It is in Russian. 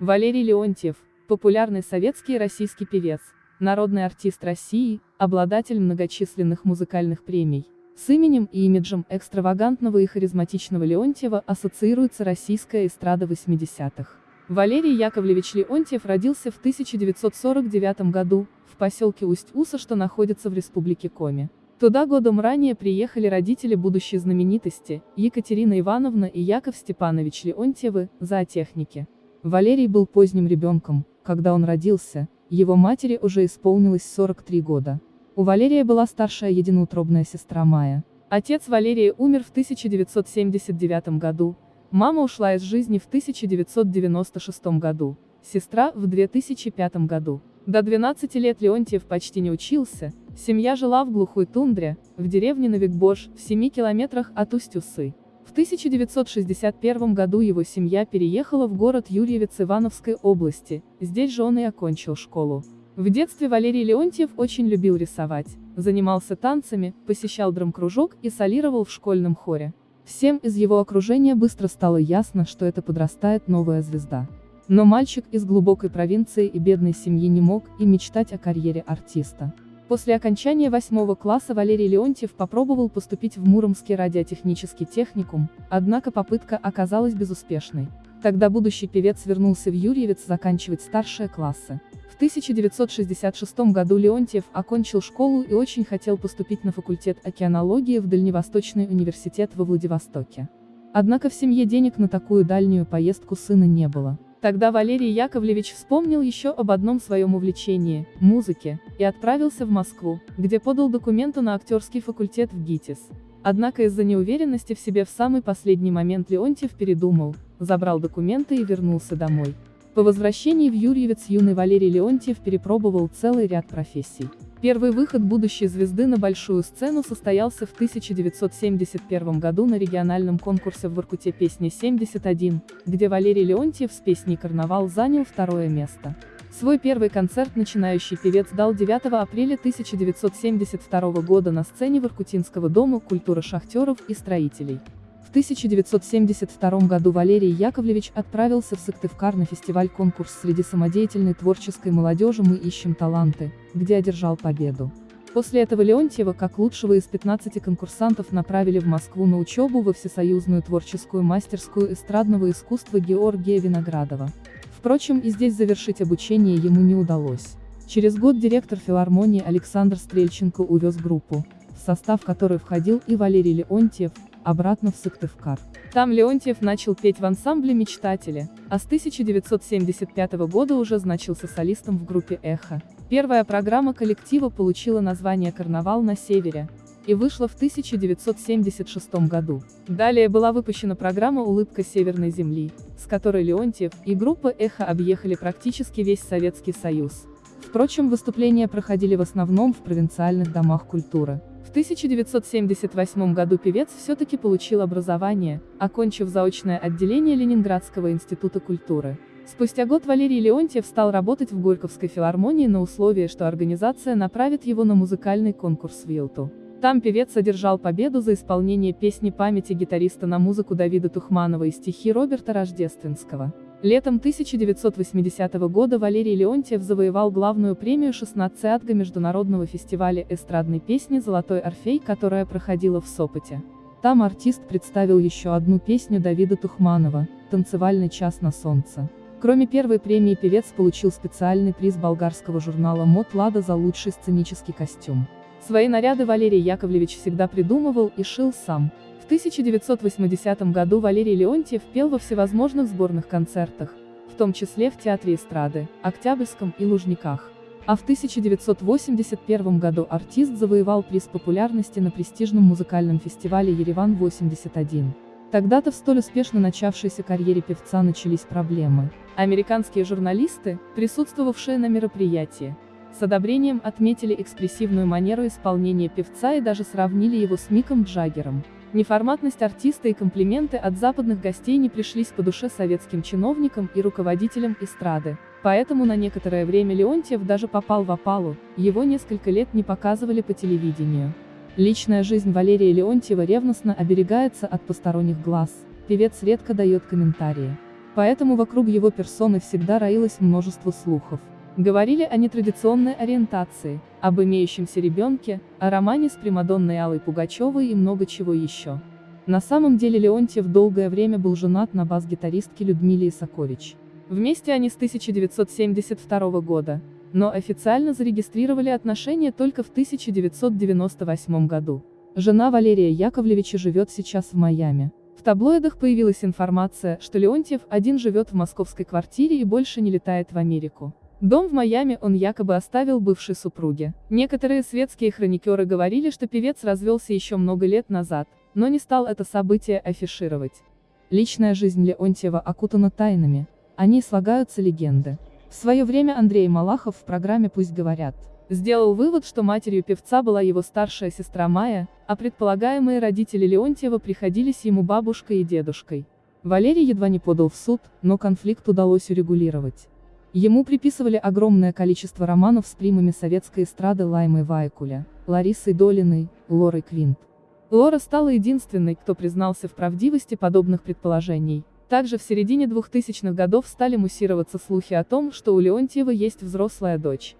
Валерий Леонтьев, популярный советский и российский певец, народный артист России, обладатель многочисленных музыкальных премий. С именем и имиджем экстравагантного и харизматичного Леонтьева ассоциируется российская эстрада 80-х. Валерий Яковлевич Леонтьев родился в 1949 году, в поселке Усть-Уса, что находится в республике Коми. Туда годом ранее приехали родители будущей знаменитости, Екатерина Ивановна и Яков Степанович Леонтьевы, зоотехники. Валерий был поздним ребенком, когда он родился, его матери уже исполнилось 43 года. У Валерия была старшая единоутробная сестра Майя. Отец Валерия умер в 1979 году, мама ушла из жизни в 1996 году, сестра в 2005 году. До 12 лет Леонтьев почти не учился, семья жила в глухой тундре, в деревне Новикбош, в 7 километрах от Усть-Усы. В 1961 году его семья переехала в город Юрьевец Ивановской области, здесь же он и окончил школу. В детстве Валерий Леонтьев очень любил рисовать, занимался танцами, посещал драм-кружок и солировал в школьном хоре. Всем из его окружения быстро стало ясно, что это подрастает новая звезда. Но мальчик из глубокой провинции и бедной семьи не мог и мечтать о карьере артиста. После окончания восьмого класса Валерий Леонтьев попробовал поступить в Муромский радиотехнический техникум, однако попытка оказалась безуспешной. Тогда будущий певец вернулся в Юрьевец заканчивать старшие классы. В 1966 году Леонтьев окончил школу и очень хотел поступить на факультет океанологии в Дальневосточный университет во Владивостоке. Однако в семье денег на такую дальнюю поездку сына не было. Тогда Валерий Яковлевич вспомнил еще об одном своем увлечении – музыке, и отправился в Москву, где подал документы на актерский факультет в ГИТИС. Однако из-за неуверенности в себе в самый последний момент Леонтьев передумал, забрал документы и вернулся домой. По возвращении в Юрьевец юный Валерий Леонтьев перепробовал целый ряд профессий. Первый выход будущей звезды на большую сцену состоялся в 1971 году на региональном конкурсе в Воркуте песни 71, где Валерий Леонтьев с песней «Карнавал» занял второе место. Свой первый концерт начинающий певец дал 9 апреля 1972 года на сцене Воркутинского дома культуры шахтеров и строителей. В 1972 году Валерий Яковлевич отправился в Сыктывкар на фестиваль-конкурс среди самодеятельной творческой молодежи «Мы ищем таланты», где одержал победу. После этого Леонтьева, как лучшего из 15 конкурсантов, направили в Москву на учебу во Всесоюзную творческую мастерскую эстрадного искусства Георгия Виноградова. Впрочем, и здесь завершить обучение ему не удалось. Через год директор филармонии Александр Стрельченко увез группу, в состав которой входил и Валерий Леонтьев, обратно в Сыктывкар. Там Леонтьев начал петь в ансамбле «Мечтатели», а с 1975 года уже значился солистом в группе «Эхо». Первая программа коллектива получила название «Карнавал на севере» и вышла в 1976 году. Далее была выпущена программа «Улыбка Северной Земли», с которой Леонтьев и группа «Эхо» объехали практически весь Советский Союз. Впрочем, выступления проходили в основном в провинциальных домах культуры. В 1978 году певец все-таки получил образование, окончив заочное отделение Ленинградского института культуры. Спустя год Валерий Леонтьев стал работать в Горьковской филармонии на условии, что организация направит его на музыкальный конкурс в Вилту. Там певец одержал победу за исполнение песни памяти гитариста на музыку Давида Тухманова и стихи Роберта Рождественского. Летом 1980 года Валерий Леонтьев завоевал главную премию 16 АТГА Международного фестиваля эстрадной песни «Золотой Орфей», которая проходила в Сопоте. Там артист представил еще одну песню Давида Тухманова «Танцевальный час на солнце». Кроме первой премии певец получил специальный приз болгарского журнала «Мод Лада» за лучший сценический костюм. Свои наряды Валерий Яковлевич всегда придумывал и шил сам. В 1980 году Валерий Леонтьев пел во всевозможных сборных концертах, в том числе в Театре эстрады, Октябрьском и Лужниках. А в 1981 году артист завоевал приз популярности на престижном музыкальном фестивале «Ереван-81». Тогда-то в столь успешно начавшейся карьере певца начались проблемы. Американские журналисты, присутствовавшие на мероприятии, с одобрением отметили экспрессивную манеру исполнения певца и даже сравнили его с Миком Джаггером. Неформатность артиста и комплименты от западных гостей не пришлись по душе советским чиновникам и руководителям эстрады. Поэтому на некоторое время Леонтьев даже попал в опалу, его несколько лет не показывали по телевидению. Личная жизнь Валерия Леонтьева ревностно оберегается от посторонних глаз, певец редко дает комментарии. поэтому вокруг его персоны всегда роилось множество слухов. Говорили о нетрадиционной ориентации, об имеющемся ребенке, о романе с Примадонной Аллой Пугачевой и много чего еще. На самом деле Леонтьев долгое время был женат на бас-гитаристке Людмиле Исакович. Вместе они с 1972 года, но официально зарегистрировали отношения только в 1998 году. Жена Валерия Яковлевича живет сейчас в Майами. В таблоидах появилась информация, что Леонтьев один живет в московской квартире и больше не летает в Америку. Дом в Майами он якобы оставил бывшей супруге. Некоторые светские хроникеры говорили, что певец развелся еще много лет назад, но не стал это событие афишировать. Личная жизнь Леонтьева окутана тайнами, о ней слагаются легенды. В свое время Андрей Малахов в программе «Пусть говорят» сделал вывод, что матерью певца была его старшая сестра Майя, а предполагаемые родители Леонтьева приходились ему бабушкой и дедушкой. Валерий едва не подал в суд, но конфликт удалось урегулировать. Ему приписывали огромное количество романов с примами советской эстрады Лаймой Вайкуля, Ларисой Долиной, Лорой Квинт. Лора стала единственной, кто признался в правдивости подобных предположений. Также в середине 2000-х годов стали муссироваться слухи о том, что у Леонтьева есть взрослая дочь.